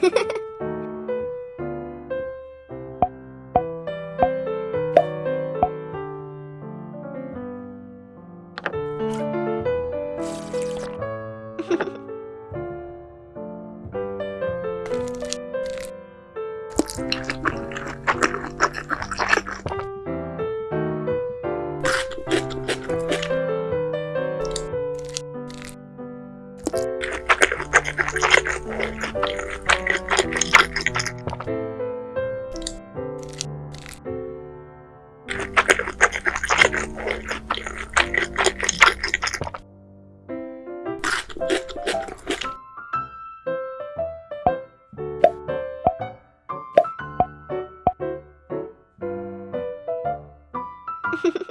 Ha ha ha! Thank